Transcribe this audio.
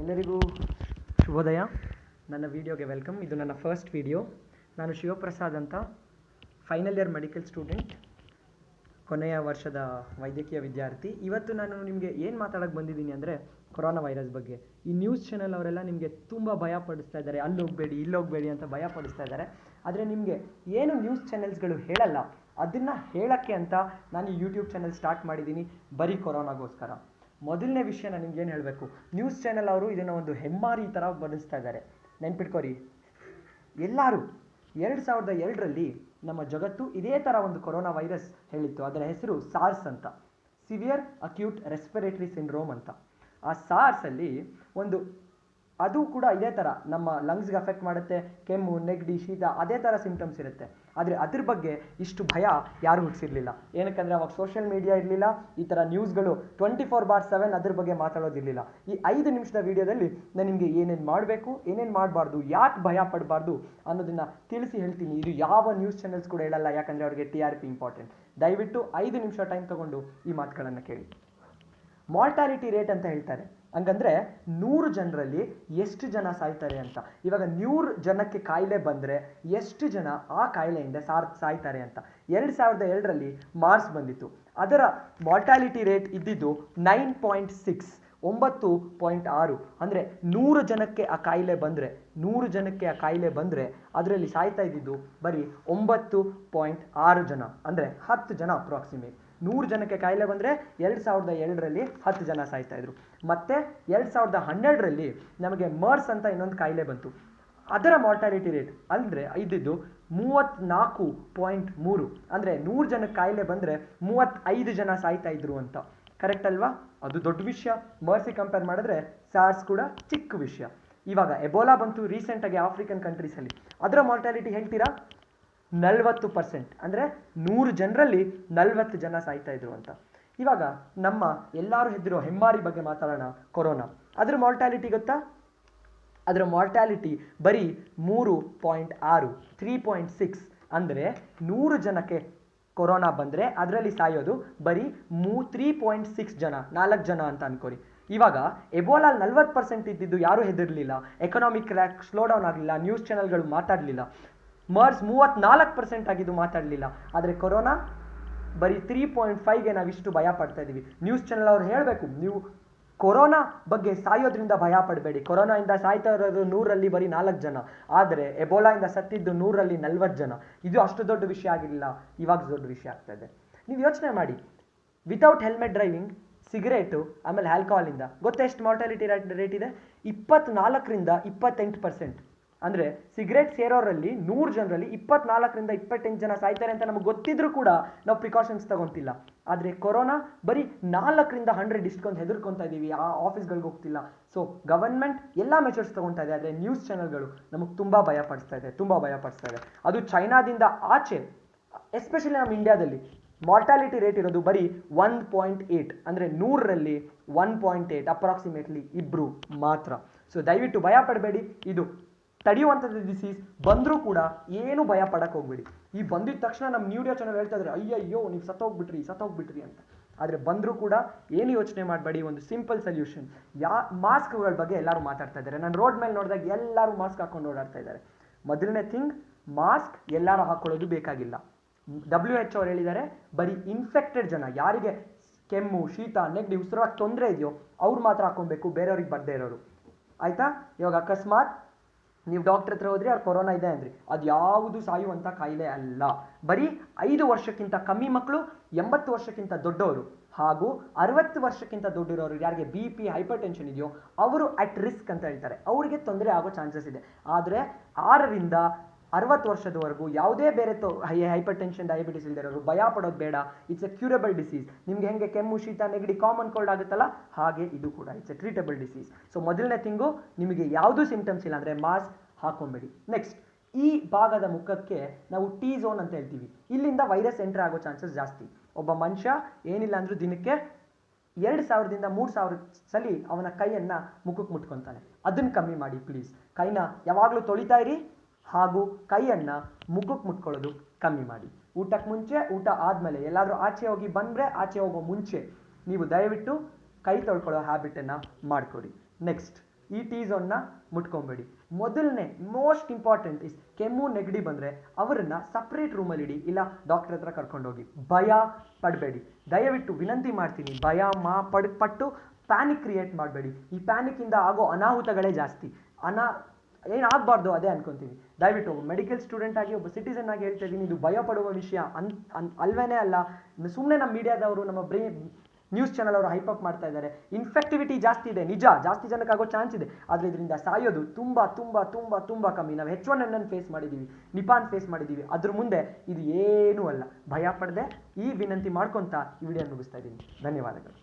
ಎಲ್ಲರಿಗೂ ಶುಭೋದಯ. ನನ್ನ ವೀಡಿಯೋಗೆ ವೆಲ್ಕಮ್. ಇದು ನನ್ನ ಫಸ್ಟ್ ವಿಡಿಯೋ ನಾನು ಶಿವಪ್ರಸಾದ್ ಅಂತ ಫೈನಲ್ ಇಯರ್ ಮೆಡಿಕಲ್ ಸ್ಟೂಡೆಂಟ್ ಕೊನೆಯ ವರ್ಷದ ವೈದ್ಯಕೀಯ ವಿದ್ಯಾರ್ಥಿ. ಇವತ್ತು ನಾನು ನಿಮಗೆ ಏನು ಮಾತಾಡೋಕ್ಕೆ ಬಂದಿದ್ದೀನಿ ಅಂದರೆ ಕೊರೋನಾ ವೈರಸ್ ಬಗ್ಗೆ. ಈ ನ್ಯೂಸ್ ಚಾನೆಲ್ ಅವರೆಲ್ಲ ನಿಮಗೆ ತುಂಬ ಭಯ ಪಡಿಸ್ತಾ ಇದ್ದಾರೆ. ಅಲ್ಲಿ ಹೋಗಬೇಡಿ, ಇಲ್ಲಿ ಹೋಗಬೇಡಿ ಅಂತ ಭಯ ಪಡಿಸ್ತಾ ಇದ್ದಾರೆ. ಆದರೆ ನಿಮಗೆ ಏನು ನ್ಯೂಸ್ ಚಾನೆಲ್ಸ್ಗಳು ಹೇಳಲ್ಲ, ಅದನ್ನು ಹೇಳೋಕ್ಕೆ ಅಂತ ನಾನು ಯೂಟ್ಯೂಬ್ ಚಾನೆಲ್ ಸ್ಟಾರ್ಟ್ ಮಾಡಿದ್ದೀನಿ. ಬರೀ ಕೊರೋನಾಗೋಸ್ಕರ. ಮೊದಲನೇ ವಿಷಯ ನಾನು ನಿಮ್ಗೆ ಏನು ಹೇಳಬೇಕು? ನ್ಯೂಸ್ ಚಾನೆಲ್ ಅವರು ಇದನ್ನು ಒಂದು ಹೆಮ್ಮಾರಿ ಥರ ಬರೆಸ್ತಾ ಇದ್ದಾರೆ. ನೆನ್ಪಿಟ್ಕೋರಿ. ಎಲ್ಲರೂ ಎರಡು ಸಾವಿರದ ಎರಡರಲ್ಲಿ ನಮ್ಮ ಜಗತ್ತು ಇದೇ ಥರ ಒಂದು ಕೊರೋನಾ ವೈರಸ್ ಹೇಳಿತ್ತು. ಅದರ ಹೆಸರು ಸಾರ್ಸ್ ಅಂತ. ಸಿವಿಯರ್ ಅಕ್ಯೂಟ್ ರೆಸ್ಪಿರೇಟರಿ ಸಿಂಡ್ರೋಮ್ ಅಂತ. ಆ ಸಾರ್ಸಲ್ಲಿ ಒಂದು ಅದು ಕೂಡ ಇದೇ ಥರ ನಮ್ಮ ಲಂಗ್ಸ್ಗೆ ಅಫೆಕ್ಟ್ ಮಾಡುತ್ತೆ, ಕೆಮ್ಮು, ನೆಗಡಿ, ಶೀತ, ಅದೇ ಥರ ಸಿಂಪ್ಟಮ್ಸ್ ಇರುತ್ತೆ. ಆದರೆ ಅದ್ರ ಬಗ್ಗೆ ಇಷ್ಟು ಭಯ ಯಾರು ಹುಟ್ಟಿಸಿರ್ಲಿಲ್ಲ ಏನಕ್ಕಂದರೆ ಅವಾಗ ಸೋಷಿಯಲ್ ಮೀಡಿಯಾ ಇರಲಿಲ್ಲ, ಈ ಥರ ನ್ಯೂಸ್ಗಳು ಟ್ವೆಂಟಿ ಫೋರ್ ಬಾರ್ ಸೆವೆನ್ ಅದ್ರ ಬಗ್ಗೆ ಮಾತಾಡೋದಿರಲಿಲ್ಲ. ಈ ಐದು ನಿಮಿಷದ ವಿಡಿಯೋದಲ್ಲಿ ನಾನು ನಿಮಗೆ ಏನೇನು ಮಾಡಬೇಕು, ಏನೇನು ಮಾಡಬಾರ್ದು, ಯಾಕೆ ಭಯ ಪಡಬಾರ್ದು ಅನ್ನೋದನ್ನು ತಿಳಿಸಿ ಹೇಳ್ತೀನಿ. ಇದು ಯಾವ ನ್ಯೂಸ್ ಚಾನೆಲ್ಸ್ ಕೂಡ ಹೇಳಲ್ಲ, ಯಾಕಂದರೆ ಅವ್ರಿಗೆ ಟಿ ಆರ್ ಪಿ ಇಂಪಾರ್ಟೆಂಟ್ ದಯವಿಟ್ಟು ಐದು ನಿಮಿಷ ಟೈಮ್ ತಗೊಂಡು ಈ ಮಾತುಗಳನ್ನು ಕೇಳಿ. ಮಾರ್ಟಾಲಿಟಿ ರೇಟ್ ಅಂತ ಹೇಳ್ತಾರೆ. ಹಂಗಂದ್ರೆ ನೂರು ಜನರಲ್ಲಿ ಎಷ್ಟು ಜನ ಸಾಯ್ತಾರೆ ಅಂತ. ಇವಾಗ ನೂರು ಜನಕ್ಕೆ ಕಾಯಿಲೆ ಬಂದರೆ ಎಷ್ಟು ಜನ ಆ ಕಾಯಿಲೆಯಿಂದ ಸಾರ್, ಸಾಯ್ತಾರೆ ಅಂತ. ಎರಡು ಸಾವಿರದ ಎರಡರಲ್ಲಿ ಮಾರ್ಸ್ ಬಂದಿತ್ತು. ಅದರ ಮಾರ್ಟಾಲಿಟಿ ರೇಟ್ ಇದ್ದಿದ್ದು ನೈನ್ ಪಾಯಿಂಟ್ ಸಿಕ್ಸ್, ಒಂಬತ್ತು ಪಾಯಿಂಟ್ ಆರು. ಅಂದರೆ ನೂರು ಜನಕ್ಕೆ ಆ ಕಾಯಿಲೆ ಬಂದರೆ, ನೂರು ಜನಕ್ಕೆ ಆ ಕಾಯಿಲೆ ಬಂದರೆ ಅದರಲ್ಲಿ ಸಾಯ್ತಾ ಇದ್ದಿದ್ದು ಬರೀ ಒಂಬತ್ತು ಪಾಯಿಂಟ್ ಆರು ಜನ. ಅಂದರೆ ಹತ್ತು ಜನ ಅಪ್ರಾಕ್ಸಿಮೇಟ್ ನೂರು ಜನಕ್ಕೆ ಕಾಯಿಲೆ ಬಂದರೆ ಎರಡು ಸಾವಿರದ ಎರಡರಲ್ಲಿ ಹತ್ತು ಜನ ಸಾಯ್ತಾ ಇದ್ರು. ಮತ್ತೆ ಎರಡು ಸಾವಿರದ ಹನ್ನೆರಡರಲ್ಲಿ ನಮಗೆ ಮರ್ಸ್ ಅಂತ ಇನ್ನೊಂದು ಕಾಯಿಲೆ ಬಂತು. ಅದರ ಮಾರ್ಟಾಲಿಟಿ ರೇಟ್ ಅಂದರೆ ಇದ್ದಿದ್ದು ಮೂವತ್ತ್ನಾಲ್ಕು ಪಾಯಿಂಟ್ ಮೂರು. ಅಂದರೆ ನೂರು ಜನಕ್ಕೆ ಕಾಯಿಲೆ ಬಂದರೆ ಮೂವತ್ತೈದು ಜನ ಸಾಯ್ತಾ ಇದ್ರು ಅಂತ. ಕರೆಕ್ಟ್ ಅಲ್ವಾ? ಅದು ದೊಡ್ಡ ವಿಷಯ. ಮರ್ಸಿ ಕಂಪೇರ್ ಮಾಡಿದ್ರೆ ಸಾರ್ಸ್ ಕೂಡ ಚಿಕ್ಕ ವಿಷಯ. ಇವಾಗ ಎಬೋಲಾ ಬಂತು ರೀಸೆಂಟಾಗಿ ಆಫ್ರಿಕನ್ ಕಂಟ್ರೀಸಲ್ಲಿ ಅದರ ಮಾರ್ಟಾಲಿಟಿ ಹೇಳ್ತೀರಾ? ನಲ್ವತ್ತು ಪರ್ಸೆಂಟ್ ಅಂದರೆ ನೂರು ಜನರಲ್ಲಿ ನಲ್ವತ್ತು ಜನ ಸಾಯ್ತಾ ಇದ್ರು ಅಂತ. ಇವಾಗ ನಮ್ಮ ಎಲ್ಲರೂ ಹೆದ್ರೋ ಹೆಮ್ಮಾರಿ ಬಗ್ಗೆ ಮಾತಾಡೋಣ ಕೊರೋನಾ. ಅದ್ರ ಮಾರ್ಟಾಲಿಟಿ ಗೊತ್ತಾ? ಅದರ ಮಾರ್ಟಾಲಿಟಿ ಬರೀ ಮೂರು ಪಾಯಿಂಟ್ ಆರು ತ್ರೀ ಪಾಯಿಂಟ್ ಸಿಕ್ಸ್ ಅಂದರೆ ನೂರು ಜನಕ್ಕೆ ಕೊರೋನಾ ಬಂದರೆ ಅದರಲ್ಲಿ ಸಾಯೋದು ಬರೀ ಮೂ ತ್ರೀ ಪಾಯಿಂಟ್ ಸಿಕ್ಸ್ ಜನ, ನಾಲ್ಕು ಜನ ಅಂತ ಅನ್ಕೋರಿ. ಇವಾಗ ಎಬೋಲಾ ನಲ್ವತ್ತು ಪರ್ಸೆಂಟ್ ಇದ್ದಿದ್ದು ಯಾರೂ ಹೆದರ್ಲಿಲ್ಲ. ಎಕನಾಮಿಕ್ ಕ್ರ್ಯಾಕ್ ಸ್ಲೋ ಡೌನ್ ಆಗಲಿಲ್ಲ ನ್ಯೂಸ್ ಚಾನೆಲ್ಗಳು ಮಾತಾಡಲಿಲ್ಲ. ಮರ್ಸ್ ಮೂವತ್ನಾಲ್ಕು ಪರ್ಸೆಂಟ್ ಆಗಿದ್ದು ಮಾತಾಡಲಿಲ್ಲ. ಆದರೆ ಕೊರೋನಾ ಬರೀ ತ್ರೀ ಪಾಯಿಂಟ್ ಫೈವ್ಗೆ ನಾವು ಇಷ್ಟು ಭಯ ಪಡ್ತಾ ಇದ್ದೀವಿ ನ್ಯೂಸ್ ಚಾನೆಲ್ ಅವ್ರು ಹೇಳಬೇಕು, ನೀವು ಕೊರೋನಾ ಬಗ್ಗೆ ಸಾಯೋದ್ರಿಂದ ಭಯ ಪಡಬೇಡಿ. ಕೊರೋನಾಯಿಂದ ಸಾಯ್ತಾ ಇರೋದು ನೂರಲ್ಲಿ ಬರೀ ನಾಲ್ಕು ಜನ. ಆದರೆ ಎಬೋಲಾಯಿಂದ ಸತ್ತಿದ್ದು ನೂರಲ್ಲಿ ನಲ್ವತ್ತು ಜನ. ಇದು ಅಷ್ಟು ದೊಡ್ಡ ವಿಷಯ ಆಗಿರಲಿಲ್ಲ ಇವಾಗ ದೊಡ್ಡ ವಿಷಯ ಆಗ್ತಾ ಇದೆ. ನೀವು ಯೋಚನೆ ಮಾಡಿ. ವಿತೌಟ್ ಹೆಲ್ಮೆಟ್ ಡ್ರೈವಿಂಗ್ ಸಿಗರೇಟು ಆಮೇಲೆ ಆಲ್ಕೋಹಾಲಿಂದ ಗೊತ್ತೆಷ್ಟು ಮಾರ್ಟಾಲಿಟಿ ರೇಟ್ ಇದೆ? ಇಪ್ಪತ್ನಾಲ್ಕರಿಂದ ಇಪ್ಪತ್ತೆಂಟು ಪರ್ಸೆಂಟ್ ಅಂದರೆ ಸಿಗರೇಟ್ ಸೇರೋರಲ್ಲಿ ನೂರು ಜನರಲ್ಲಿ ಇಪ್ಪತ್ನಾಲ್ಕರಿಂದ ಇಪ್ಪತ್ತೆಂಟು ಜನ ಸಾಯ್ತಾರೆ ಅಂತ ನಮಗೆ ಗೊತ್ತಿದ್ರು ಕೂಡ ನಾವು ಪ್ರಿಕಾಷನ್ಸ್ ತಗೊಂತಿಲ್ಲ. ಆದರೆ ಕೊರೋನಾ ಬರೀ ನಾಲ್ಕರಿಂದ ಹಂಡ್ರೆಡ್ ಇಷ್ಟೊಂದು ಹೆದರ್ಕೊತಾ ಇದೀವಿ, ಆ ಆಫೀಸ್ಗಳಿಗೆ ಹೋಗ್ತಿಲ್ಲ. ಸೊ ಗವರ್ಮೆಂಟ್ ಎಲ್ಲ ಮೆಷರ್ಸ್ ತಗೊಂತಾ ಇದೆ, ಆದರೆ ನ್ಯೂಸ್ ಚಾನೆಲ್ಗಳು ನಮಗೆ ತುಂಬ ಭಯ ಪಡಿಸ್ತಾ ಇದೆ, ತುಂಬ ಭಯ ಪಡಿಸ್ತಾ ಇದೆ. ಅದು ಚೈನಾದಿಂದ ಆಚೆ ಎಸ್ಪೆಷಲಿ ನಮ್ಮ ಇಂಡಿಯಾದಲ್ಲಿ ಮಾರ್ಟಾಲಿಟಿ ರೇಟ್ ಇರೋದು ಬರೀ ಒನ್ ಪಾಯಿಂಟ್ ಏಟ್ ಅಂದರೆ ನೂರರಲ್ಲಿ ಒನ್ ಪಾಯಿಂಟ್ ಏಯ್ಟ್ ಅಪ್ರಾಕ್ಸಿಮೇಟ್ಲಿ ಇಬ್ಬರು ಮಾತ್ರ. ಸೊ ದಯವಿಟ್ಟು ಭಯ ಪಡಬೇಡಿ, ಇದು ತಡೆಯುವಂಥದ್ದು ಡಿಸೀಸ್ ಬಂದರೂ ಕೂಡ ಏನು ಭಯ ಪಡಕ್ಕೆ ಹೋಗ್ಬೇಡಿ. ಈ ಬಂದಿದ ತಕ್ಷಣ ನಮ್ಮ ನ್ಯೂಡಿಯೋ ಚಾನಲ್ ಹೇಳ್ತಾ ಇದ್ದಾರೆ ಅಯ್ಯಯ್ಯೋ, ನೀವು ಸತ್ತೋಗ್ಬಿಟ್ರಿ ಸತ್ತೋಗ್ಬಿಟ್ರಿ ಅಂತ. ಆದರೆ ಬಂದರೂ ಕೂಡ ಏನು ಯೋಚನೆ ಮಾಡಬೇಡಿ, ಒಂದು ಸಿಂಪಲ್ ಸೊಲ್ಯೂಷನ್ ಯಾ, ಮಾಸ್ಕ್ಗಳ ಬಗ್ಗೆ ಎಲ್ಲರೂ ಮಾತಾಡ್ತಾ ಇದ್ದಾರೆ ನಾನು ರೋಡ್ ಮೇಲೆ ನೋಡಿದಾಗ ಎಲ್ಲರೂ ಮಾಸ್ಕ್ ಹಾಕೊಂಡು ಓಡಾಡ್ತಾ ಇದ್ದಾರೆ ಮೊದಲನೇ ಥಿಂಗ್ ಮಾಸ್ಕ್ ಎಲ್ಲರೂ ಹಾಕೊಳ್ಳೋದು ಬೇಕಾಗಿಲ್ಲ. ಡಬ್ಲ್ಯೂ ಎಚ್ ಅವ್ರು ಹೇಳಿದ್ದಾರೆ ಬರೀ ಇನ್ಫೆಕ್ಟೆಡ್ ಜನ, ಯಾರಿಗೆ ಕೆಮ್ಮು, ಶೀತ, ನೆಗಡಿ, ಉಸಿರಾಗ ತೊಂದರೆ ಇದೆಯೋ, ಅವ್ರು ಮಾತ್ರ ಹಾಕೊಬೇಕು ಬೇರೆಯವ್ರಿಗೆ ಬರದೇ ಇರೋರು. ಆಯಿತಾ? ಇವಾಗ ಅಕಸ್ಮಾತ್ ನೀವು ಡಾಕ್ಟರ್ ಹತ್ರ ಹೋದ್ರಿ ಅವ್ರು ಕೊರೋನಾ ಇದೆ ಅಂದ್ರಿ. ಅದು ಯಾವುದು ಸಾಯುವಂಥ ಕಾಯಿಲೆ ಅಲ್ಲ. ಬರೀ ಐದು ವರ್ಷಕ್ಕಿಂತ ಕಮ್ಮಿ ಮಕ್ಕಳು ಎಂಬತ್ತು ವರ್ಷಕ್ಕಿಂತ ದೊಡ್ಡವರು ಹಾಗೂ ಅರವತ್ತು ವರ್ಷಕ್ಕಿಂತ ದೊಡ್ಡಿರೋರು ಯಾರಿಗೆ ಬಿ ಪಿ ಹೈಪರ್ ಟೆನ್ಷನ್ ಇದೆಯೋ, ಅವರು ಅಟ್ ರಿಸ್ಕ್ ಅಂತ ಹೇಳ್ತಾರೆ. ಅವರಿಗೆ ತೊಂದರೆ ಆಗೋ ಚಾನ್ಸಸ್ ಇದೆ. ಆದರೆ ಆರರಿಂದ ಅರವತ್ತು ವರ್ಷದವರೆಗೂ ಯಾವುದೇ ಬೇರೆ ತೊ, ಹೈ ಹೈಪರ್ ಟೆನ್ಷನ್ ಡಯಾಬಿಟಿಸ್ ಇಲ್ದಿರೋರು ಭಯ ಪಡೋದು ಬೇಡ. ಇಟ್ಸ್ ಎ ಕ್ಯೂರಬಲ್ ಡಿಸೀಸ್ ನಿಮ್ಗೆ ಹೆಂಗೆ ಕೆಮ್ಮು, ಶೀತ, ನೆಗಡಿ ಕಾಮನ್ ಕೋಲ್ಡ್ ಆಗುತ್ತಲ್ಲ, ಹಾಗೆ ಇದು ಕೂಡ it's a treatable disease so ಮೊದಲನೇ ತಿಂಗು ನಿಮಗೆ ಯಾವುದೂ ಸಿಂಪ್ಟಮ್ಸ್ ಇಲ್ಲ ಅಂದರೆ ಮಾಸ್ಕ್ ಹಾಕೊಂಬೇಡಿ. ನೆಕ್ಸ್ಟ್ ಈ ಭಾಗದ ಮುಖಕ್ಕೆ ನಾವು ಟಿ ಝೋನ್ ಅಂತ ಹೇಳ್ತೀವಿ. ಇಲ್ಲಿಂದ ವೈರಸ್ ಎಂಟರ್ ಆಗೋ ಚಾನ್ಸಸ್ ಜಾಸ್ತಿ. ಒಬ್ಬ ಮನುಷ್ಯ ಏನಿಲ್ಲ ಅಂದರೂ ದಿನಕ್ಕೆ ಎರಡು ಸಾವಿರದಿಂದ ಮೂರು ಸಾವಿರ ಸಲಿ ಅವನ ಕೈಯನ್ನು ಮುಖಕ್ಕೆ ಮುಟ್ಕೊತಾನೆ. ಅದನ್ನು ಕಮ್ಮಿ ಮಾಡಿ ಪ್ಲೀಸ್ ಕೈನ ಯಾವಾಗಲೂ ತೊಳಿತಾ ಇರಿ. ಹಾಗೂ ಕೈಯನ್ನು ಮುಖಕ್ಕೆ ಮುಟ್ಕೊಳ್ಳೋದು ಕಮ್ಮಿ ಮಾಡಿ. ಊಟಕ್ಕೆ ಮುಂಚೆ, ಊಟ ಆದಮೇಲೆ ಎಲ್ಲಾದರೂ ಆಚೆ ಹೋಗಿ ಬಂದರೆ ಆಚೆ ಹೋಗೋ ಮುಂಚೆ ನೀವು ದಯವಿಟ್ಟು ಕೈ ತೊಳ್ಕೊಳ್ಳೋ ಹ್ಯಾಬಿಟನ್ನು ಮಾಡ್ಕೊಡಿ. ನೆಕ್ಸ್ಟ್ ಈ ಟೀ ಝೋನ್ನ ಮುಟ್ಕೊಬೇಡಿ. ಮೊದಲನೇ ಮೋಸ್ಟ್ ಇಂಪಾರ್ಟೆಂಟ್ ಇಸ್ ಕೆಮ್ಮು, ನೆಗಡಿ ಬಂದರೆ ಅವರನ್ನು ಸಪ್ರೇಟ್ ರೂಮಲ್ಲಿ ಇಡಿ, ಇಲ್ಲ ಡಾಕ್ಟರ್ ಹತ್ರ ಕರ್ಕೊಂಡೋಗಿ. ಭಯ ಪಡಬೇಡಿ. ದಯವಿಟ್ಟು ವಿನಂತಿ ಮಾಡ್ತೀನಿ, ಭಯ, ಮಾ, ಪಡ್, ಪಟ್ಟು ಪ್ಯಾನಿಕ್ ಕ್ರಿಯೇಟ್ ಮಾಡಬೇಡಿ. ಈ ಪ್ಯಾನಿಕ್ಕಿಂದ ಆಗೋ ಅನಾಹುತಗಳೇ ಜಾಸ್ತಿ. ಅನಾ ಏನಾಗಬಾರ್ದು ಅದೇ ಅನ್ಕೊಂತೀನಿ. ದಯವಿಟ್ಟು ಮೆಡಿಕಲ್ ಸ್ಟೂಡೆಂಟ್ ಆಗಿ ಒಬ್ಬ ಸಿಟಿಸನ್ ಆಗಿ ಹೇಳ್ತಾ ಇದ್ದೀನಿ, ಇದು ಭಯ ಪಡುವ ವಿಷಯ ಅನ್ ಅನ್, ಅಲ್ವೇನೇ ಅಲ್ಲ. ಸುಮ್ಮನೆ ನಮ್ಮ ಮೀಡಿಯಾದವರು, ನಮ್ಮ ಬ್ರೀ ನ್ಯೂಸ್ ಚಾನಲ್ ಅವರು ಹೈಪಪ್ ಮಾಡ್ತಾ ಇದ್ದಾರೆ. ಇನ್ಫೆಕ್ಟಿವಿಟಿ ಜಾಸ್ತಿ ಇದೆ, ನಿಜ, ಜಾಸ್ತಿ ಜನಕ್ಕೆ ಚಾನ್ಸ್ ಇದೆ. ಆದರೆ ಇದರಿಂದ ಸಾಯೋದು ತುಂಬ ತುಂಬ ತುಂಬ ತುಂಬ ಕಮ್ಮಿ. ನಾವು ಹೆಚ್ ಒನ್ ಎನ್ ಅನ್ನು ಫೇಸ್ ಮಾಡಿದ್ದೀವಿ ನಿಪಾನ್ ಫೇಸ್ ಮಾಡಿದ್ದೀವಿ ಅದ್ರ ಮುಂದೆ ಇದು ಏನೂ ಅಲ್ಲ. ಭಯ ಪಡದೆ ಈ ವಿನಂತಿ ಮಾಡ್ಕೊತಾ ಈ ವಿಡಿಯೋ ಮುಗಿಸ್ತಾ ಇದ್ದೀನಿ. ಧನ್ಯವಾದಗಳು.